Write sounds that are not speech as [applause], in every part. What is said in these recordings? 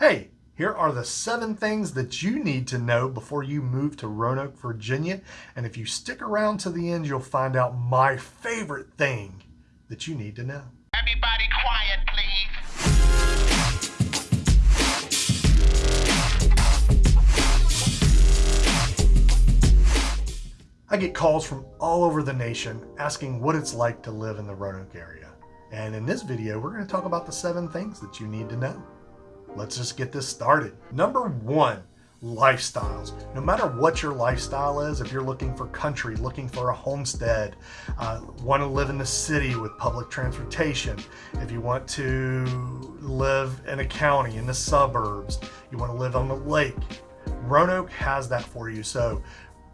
Hey, here are the seven things that you need to know before you move to Roanoke, Virginia. And if you stick around to the end, you'll find out my favorite thing that you need to know. Everybody quiet, please. I get calls from all over the nation asking what it's like to live in the Roanoke area. And in this video, we're going to talk about the seven things that you need to know. Let's just get this started. Number one, lifestyles. No matter what your lifestyle is, if you're looking for country, looking for a homestead, uh, want to live in the city with public transportation, if you want to live in a county, in the suburbs, you want to live on the lake, Roanoke has that for you. So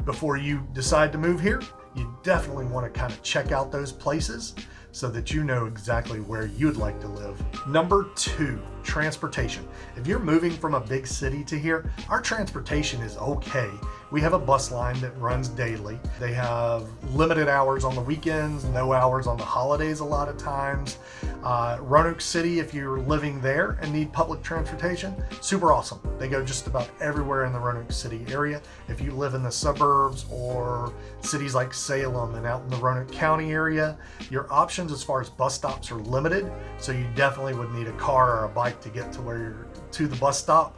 before you decide to move here, you definitely want to kind of check out those places so that you know exactly where you'd like to live. Number two, transportation. If you're moving from a big city to here, our transportation is okay. We have a bus line that runs daily. They have limited hours on the weekends, no hours on the holidays a lot of times. Uh, Roanoke City, if you're living there and need public transportation, super awesome. They go just about everywhere in the Roanoke City area. If you live in the suburbs or cities like Salem and out in the Roanoke County area, your options as far as bus stops are limited. So you definitely would need a car or a bike to get to where you're to the bus stop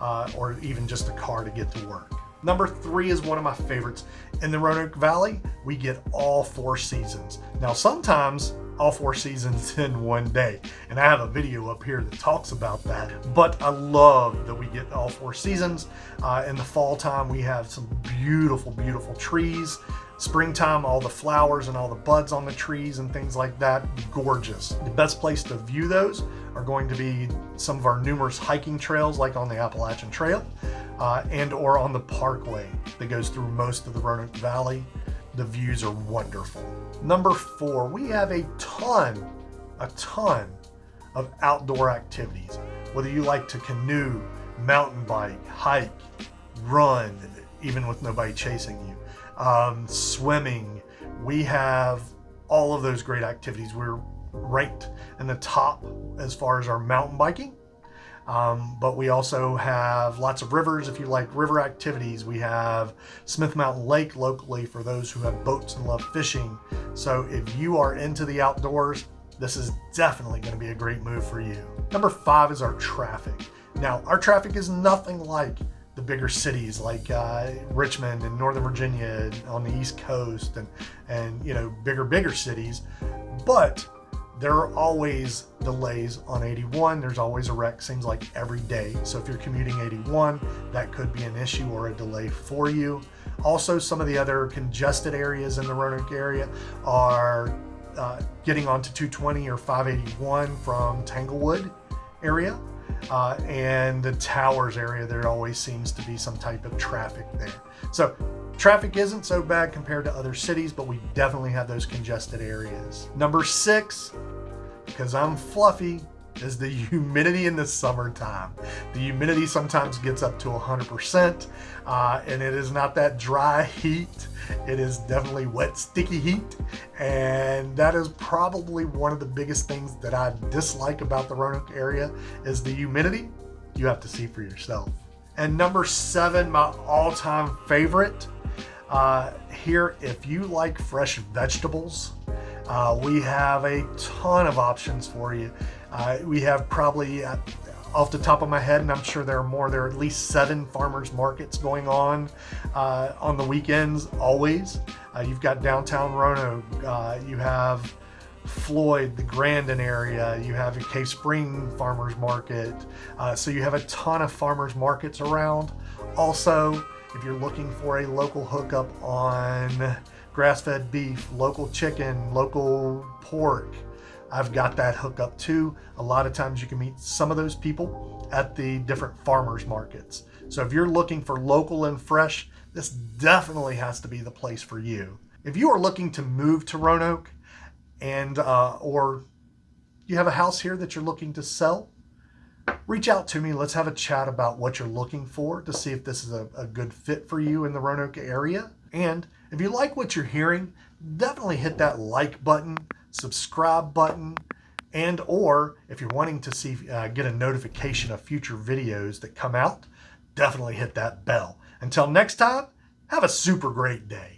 uh, or even just a car to get to work. Number three is one of my favorites. In the Roanoke Valley, we get all four seasons. Now, sometimes all four seasons [laughs] in one day. And I have a video up here that talks about that. But I love that we get all four seasons. Uh, in the fall time, we have some beautiful, beautiful trees. Springtime, all the flowers and all the buds on the trees and things like that, gorgeous. The best place to view those are going to be some of our numerous hiking trails like on the Appalachian Trail uh, and or on the parkway that goes through most of the Roanoke Valley. The views are wonderful. Number four, we have a ton, a ton of outdoor activities. Whether you like to canoe, mountain bike, hike, run, even with nobody chasing you, um, swimming. We have all of those great activities. We're ranked in the top as far as our mountain biking. Um, but we also have lots of rivers. If you like river activities, we have Smith Mountain Lake locally for those who have boats and love fishing. So if you are into the outdoors, this is definitely going to be a great move for you. Number five is our traffic. Now, our traffic is nothing like bigger cities like uh, Richmond and Northern Virginia on the East Coast and, and, you know, bigger, bigger cities. But there are always delays on 81. There's always a wreck, seems like every day. So if you're commuting 81, that could be an issue or a delay for you. Also, some of the other congested areas in the Roanoke area are uh, getting onto 220 or 581 from Tanglewood area. Uh, and the towers area, there always seems to be some type of traffic there. So traffic isn't so bad compared to other cities, but we definitely have those congested areas. Number six, because I'm fluffy, is the humidity in the summertime. The humidity sometimes gets up to 100% uh, and it is not that dry heat. It is definitely wet, sticky heat. And that is probably one of the biggest things that I dislike about the Roanoke area is the humidity. You have to see for yourself. And number seven, my all-time favorite, uh, here, if you like fresh vegetables, uh, we have a ton of options for you. Uh, we have probably, uh, off the top of my head, and I'm sure there are more, there are at least seven farmers markets going on uh, on the weekends always. Uh, you've got downtown Roanoke, uh, you have Floyd, the Grandin area, you have a Cave Spring farmers market. so you have a ton of farmers markets around. Also, if you're looking for a local hookup on grass-fed beef, local chicken, local pork. I've got that hookup too. A lot of times you can meet some of those people at the different farmers markets. So if you're looking for local and fresh, this definitely has to be the place for you. If you are looking to move to Roanoke and uh, or you have a house here that you're looking to sell, reach out to me. Let's have a chat about what you're looking for to see if this is a, a good fit for you in the Roanoke area. And if you like what you're hearing, definitely hit that like button, subscribe button, And or if you're wanting to see uh, get a notification of future videos that come out, definitely hit that bell. Until next time, have a super great day.